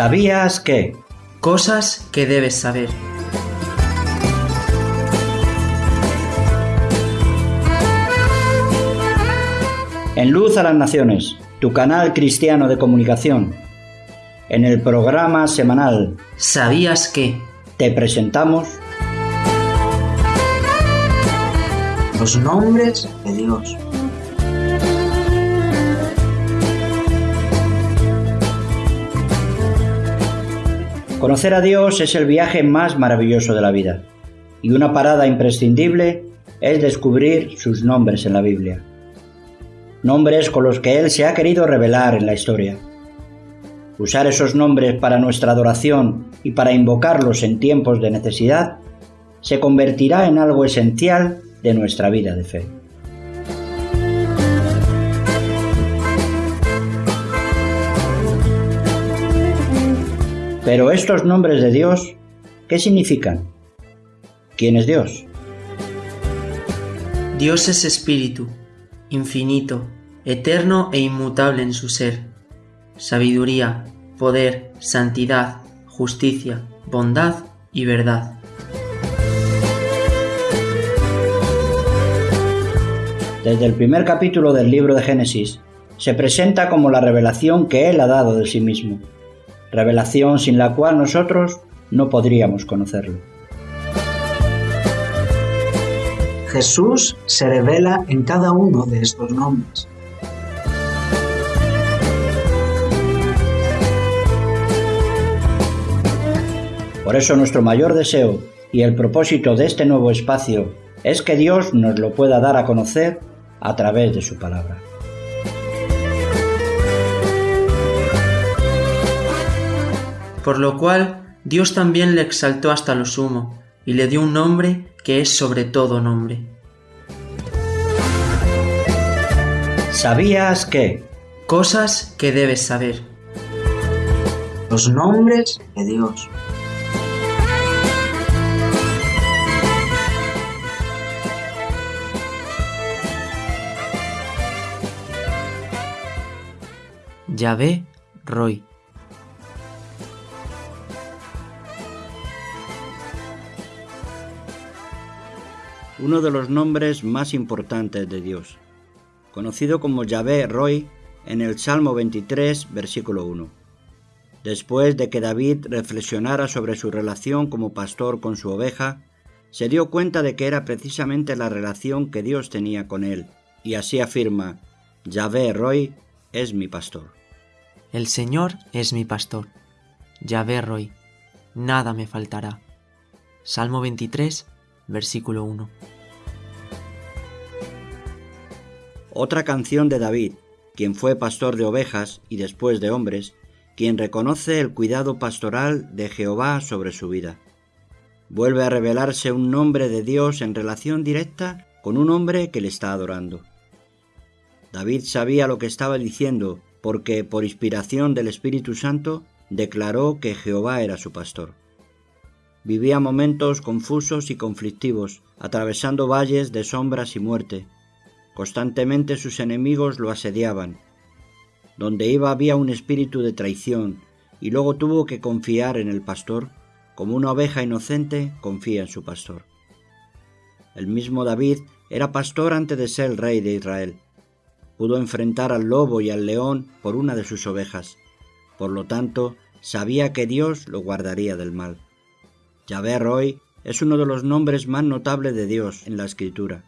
¿Sabías que? Cosas que debes saber. En Luz a las Naciones, tu canal cristiano de comunicación. En el programa semanal ¿Sabías que? te presentamos Los nombres de Dios. Conocer a Dios es el viaje más maravilloso de la vida y una parada imprescindible es descubrir sus nombres en la Biblia. Nombres con los que Él se ha querido revelar en la historia. Usar esos nombres para nuestra adoración y para invocarlos en tiempos de necesidad se convertirá en algo esencial de nuestra vida de fe. Pero estos nombres de Dios, ¿qué significan? ¿Quién es Dios? Dios es espíritu, infinito, eterno e inmutable en su ser. Sabiduría, poder, santidad, justicia, bondad y verdad. Desde el primer capítulo del libro de Génesis, se presenta como la revelación que Él ha dado de sí mismo, revelación sin la cual nosotros no podríamos conocerlo. Jesús se revela en cada uno de estos nombres. Por eso nuestro mayor deseo y el propósito de este nuevo espacio es que Dios nos lo pueda dar a conocer a través de su palabra. Por lo cual Dios también le exaltó hasta lo sumo, y le dio un nombre que es sobre todo nombre. ¿Sabías que? Cosas que debes saber. Los nombres de Dios. Yahvé Roy. Uno de los nombres más importantes de Dios, conocido como Yahvé Roy en el Salmo 23, versículo 1. Después de que David reflexionara sobre su relación como pastor con su oveja, se dio cuenta de que era precisamente la relación que Dios tenía con él, y así afirma, Yahvé Roy es mi pastor. El Señor es mi pastor. Yahvé Roy. Nada me faltará. Salmo 23, versículo 1. Otra canción de David, quien fue pastor de ovejas y después de hombres, quien reconoce el cuidado pastoral de Jehová sobre su vida. Vuelve a revelarse un nombre de Dios en relación directa con un hombre que le está adorando. David sabía lo que estaba diciendo porque por inspiración del Espíritu Santo declaró que Jehová era su pastor. Vivía momentos confusos y conflictivos, atravesando valles de sombras y muerte. Constantemente sus enemigos lo asediaban. Donde iba había un espíritu de traición, y luego tuvo que confiar en el pastor, como una oveja inocente confía en su pastor. El mismo David era pastor antes de ser el rey de Israel pudo enfrentar al lobo y al león por una de sus ovejas. Por lo tanto, sabía que Dios lo guardaría del mal. Yahvé Roy es uno de los nombres más notables de Dios en la Escritura.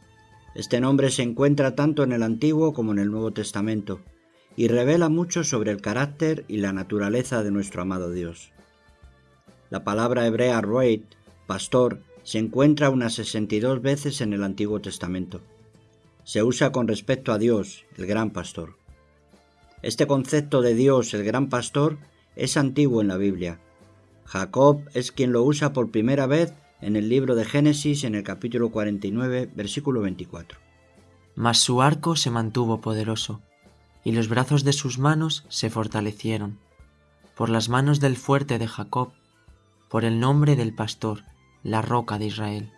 Este nombre se encuentra tanto en el Antiguo como en el Nuevo Testamento y revela mucho sobre el carácter y la naturaleza de nuestro amado Dios. La palabra hebrea Roy, pastor, se encuentra unas 62 veces en el Antiguo Testamento se usa con respecto a Dios, el gran pastor. Este concepto de Dios, el gran pastor, es antiguo en la Biblia. Jacob es quien lo usa por primera vez en el libro de Génesis en el capítulo 49, versículo 24. Mas su arco se mantuvo poderoso, y los brazos de sus manos se fortalecieron, por las manos del fuerte de Jacob, por el nombre del pastor, la roca de Israel.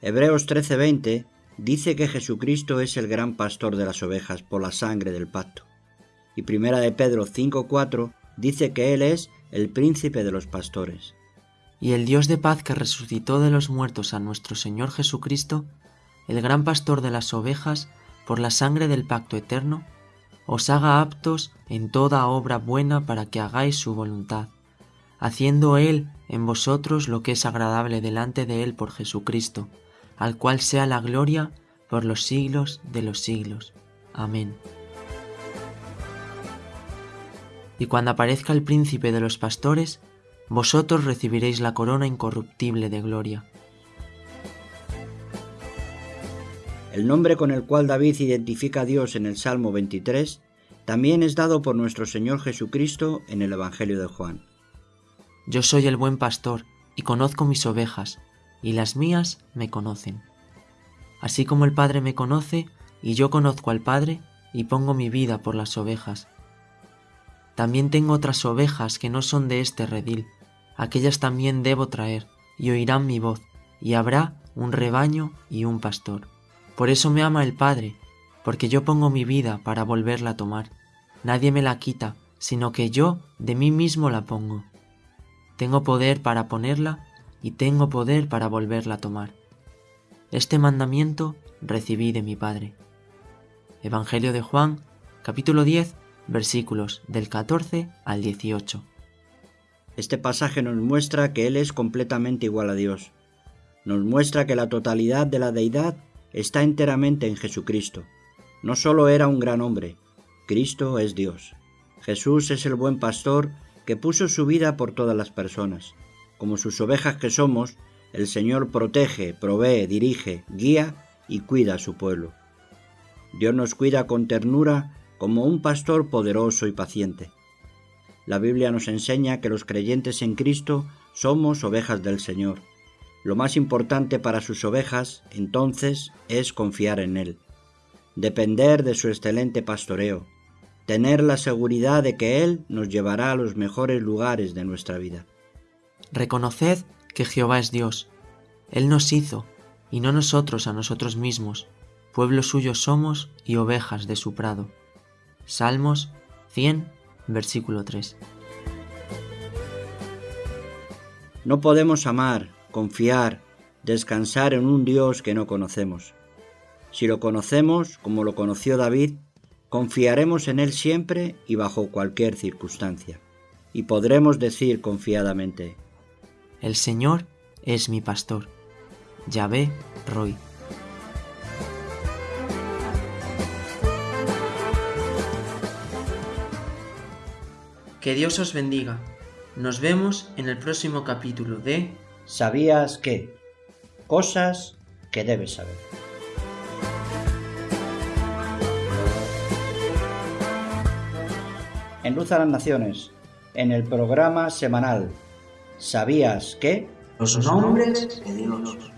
Hebreos 13:20 dice que Jesucristo es el gran pastor de las ovejas por la sangre del pacto. Y primera de Pedro 5.4 dice que Él es el príncipe de los pastores. Y el Dios de paz que resucitó de los muertos a nuestro Señor Jesucristo, el gran pastor de las ovejas, por la sangre del pacto eterno, os haga aptos en toda obra buena para que hagáis su voluntad, haciendo Él en vosotros lo que es agradable delante de Él por Jesucristo, al cual sea la gloria por los siglos de los siglos. Amén. Y cuando aparezca el príncipe de los pastores, vosotros recibiréis la corona incorruptible de gloria. El nombre con el cual David identifica a Dios en el Salmo 23 también es dado por nuestro Señor Jesucristo en el Evangelio de Juan. Yo soy el buen pastor y conozco mis ovejas, y las mías me conocen. Así como el Padre me conoce, y yo conozco al Padre, y pongo mi vida por las ovejas. También tengo otras ovejas que no son de este redil, aquellas también debo traer, y oirán mi voz, y habrá un rebaño y un pastor. Por eso me ama el Padre, porque yo pongo mi vida para volverla a tomar. Nadie me la quita, sino que yo de mí mismo la pongo. Tengo poder para ponerla y tengo poder para volverla a tomar. Este mandamiento recibí de mi Padre. Evangelio de Juan, capítulo 10, versículos del 14 al 18. Este pasaje nos muestra que Él es completamente igual a Dios. Nos muestra que la totalidad de la deidad está enteramente en Jesucristo. No solo era un gran hombre, Cristo es Dios. Jesús es el buen pastor que puso su vida por todas las personas. Como sus ovejas que somos, el Señor protege, provee, dirige, guía y cuida a su pueblo. Dios nos cuida con ternura como un pastor poderoso y paciente. La Biblia nos enseña que los creyentes en Cristo somos ovejas del Señor lo más importante para sus ovejas, entonces, es confiar en Él, depender de su excelente pastoreo, tener la seguridad de que Él nos llevará a los mejores lugares de nuestra vida. Reconoced que Jehová es Dios. Él nos hizo, y no nosotros a nosotros mismos. Pueblo suyo somos y ovejas de su prado. Salmos 100, versículo 3. No podemos amar, confiar, descansar en un Dios que no conocemos. Si lo conocemos, como lo conoció David, confiaremos en Él siempre y bajo cualquier circunstancia. Y podremos decir confiadamente, El Señor es mi pastor. Yahvé Roy. Que Dios os bendiga. Nos vemos en el próximo capítulo de ¿Sabías que? Cosas que debes saber. En Luz a las Naciones, en el programa semanal ¿Sabías que? Los nombres de Dios.